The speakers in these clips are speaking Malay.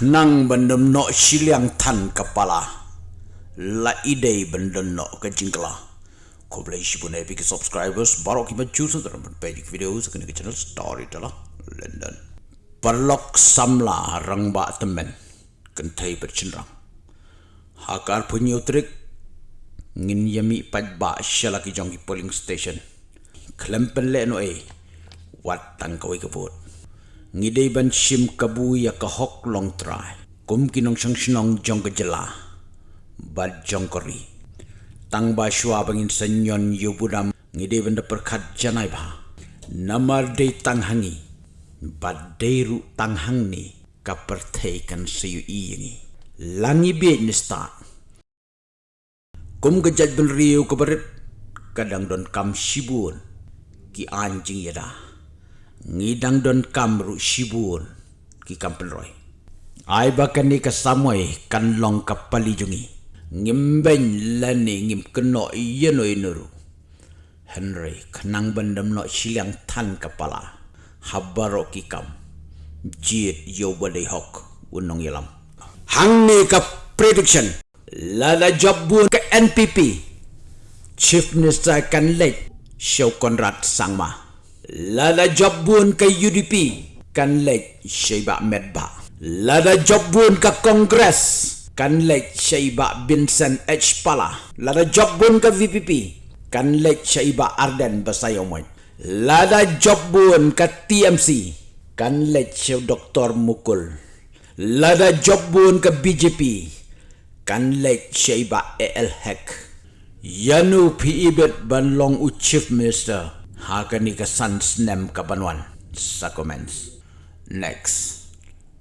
Nang bendem no siliang tan kepala. La ide bendem no ke jingkla. Kau boleh isi pun epic subscribers baru kita choose dalam berbagai video sekali ke channel story telah London. Perlok samla rang ba temen kentai bercenrang. Hakar punya utrik ngin yami pad ba shalaki jongi polling station. Klempen le no e wat tang kawai kaput ngidei ban shim kabu ya ka hok long try kum kinong sang shnong jong ka jela. Bad jong kori tang ba shwa bangin sanyon yu budam ngidei ban da perkhat janai ba. Namar de tang hangi. Bad deiru tang hang ni. Ka perthei kan siyu i ngi. Langi be ni start kum ka jaj bel riu barit. Kadang don kam shibun ki anjing yada ngidang don kamru shibun ki kampelroy ai bakan ni ka kan long ka pali jungi. Ngimben lani ngim keno yeno inuru henry kenang bandam no silang tan kepala. Habaro ki kam. Jit yo bade hok unong yalam hang ni ka prediction. Lada job bun ke npp chief minister kan lek show konrad sangma Lada job ke UDP kan lek Syaiba Medba. Lada job ke Kongres kan lek Syaiba Vincent H. Pala. Lada job ke VPP kan lek Syaiba Arden Basayomoy. Lada job ke TMC kan lek Syaiba Dr. Mukul. Lada job ke BJP kan lek Syaiba AL Hack. Yanu PIBET ban long u Chief Minister Hakan ni kesan snem kapanwan sa comments. Next.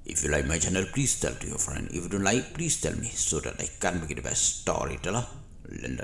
If you like my channel, please tell to your friend. If you don't like, please tell me so that I can make the best story. Telah. Linda.